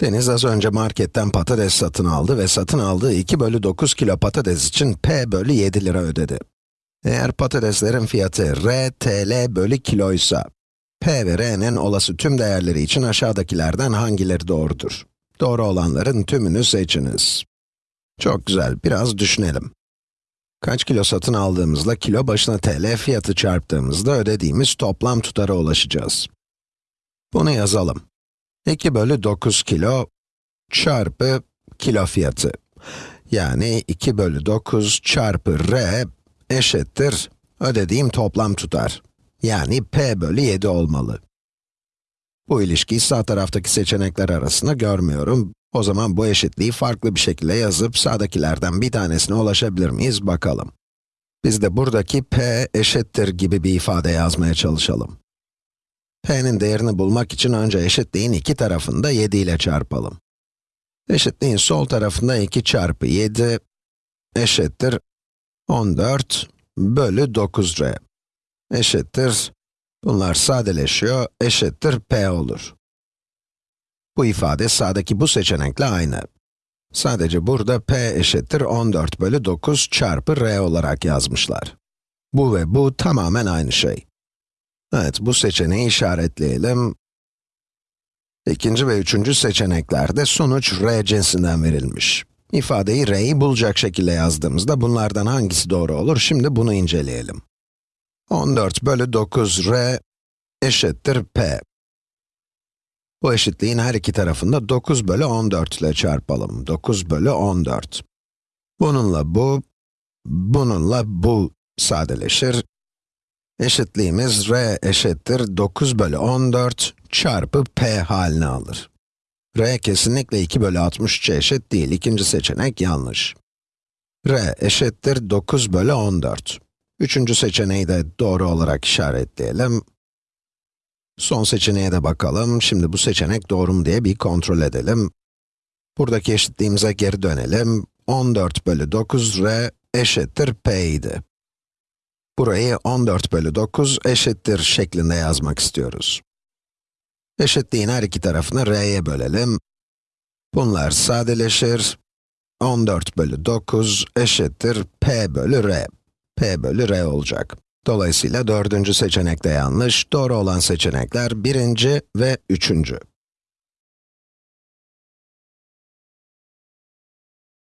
Deniz az önce marketten patates satın aldı ve satın aldığı 2 bölü 9 kilo patates için p bölü 7 lira ödedi. Eğer patateslerin fiyatı r tl bölü kiloysa, p ve r'nin olası tüm değerleri için aşağıdakilerden hangileri doğrudur? Doğru olanların tümünü seçiniz. Çok güzel, biraz düşünelim. Kaç kilo satın aldığımızla kilo başına tl fiyatı çarptığımızda ödediğimiz toplam tutara ulaşacağız. Bunu yazalım. 2 bölü 9 kilo çarpı kilo fiyatı. Yani 2 bölü 9 çarpı r eşittir ödediğim toplam tutar. Yani p bölü 7 olmalı. Bu ilişkiyi sağ taraftaki seçenekler arasında görmüyorum. O zaman bu eşitliği farklı bir şekilde yazıp sağdakilerden bir tanesine ulaşabilir miyiz bakalım. Biz de buradaki p eşittir gibi bir ifade yazmaya çalışalım. P'nin değerini bulmak için önce eşitliğin iki tarafını da 7 ile çarpalım. Eşitliğin sol tarafında 2 çarpı 7 eşittir 14 bölü 9r eşittir, bunlar sadeleşiyor, eşittir p olur. Bu ifade sağdaki bu seçenekle aynı. Sadece burada p eşittir 14 bölü 9 çarpı r olarak yazmışlar. Bu ve bu tamamen aynı şey. Evet, bu seçeneği işaretleyelim. İkinci ve üçüncü seçeneklerde sonuç r cinsinden verilmiş. İfadeyi r'yi bulacak şekilde yazdığımızda bunlardan hangisi doğru olur? Şimdi bunu inceleyelim. 14 bölü 9 r eşittir p. Bu eşitliğin her iki tarafında 9 bölü 14 ile çarpalım. 9 bölü 14. Bununla bu, bununla bu sadeleşir. Eşitliğimiz r eşittir 9 bölü 14 çarpı p halini alır. r kesinlikle 2 bölü 63'e eşit değil. İkinci seçenek yanlış. r eşittir 9 bölü 14. Üçüncü seçeneği de doğru olarak işaretleyelim. Son seçeneğe de bakalım. Şimdi bu seçenek doğru mu diye bir kontrol edelim. Buradaki eşitliğimize geri dönelim. 14 bölü 9 r eşittir p idi. Burayı 14 bölü 9 eşittir şeklinde yazmak istiyoruz. Eşitliğin her iki tarafını r'ye bölelim. Bunlar sadeleşir. 14 bölü 9 eşittir p bölü r. p bölü r olacak. Dolayısıyla dördüncü seçenek de yanlış. Doğru olan seçenekler birinci ve üçüncü.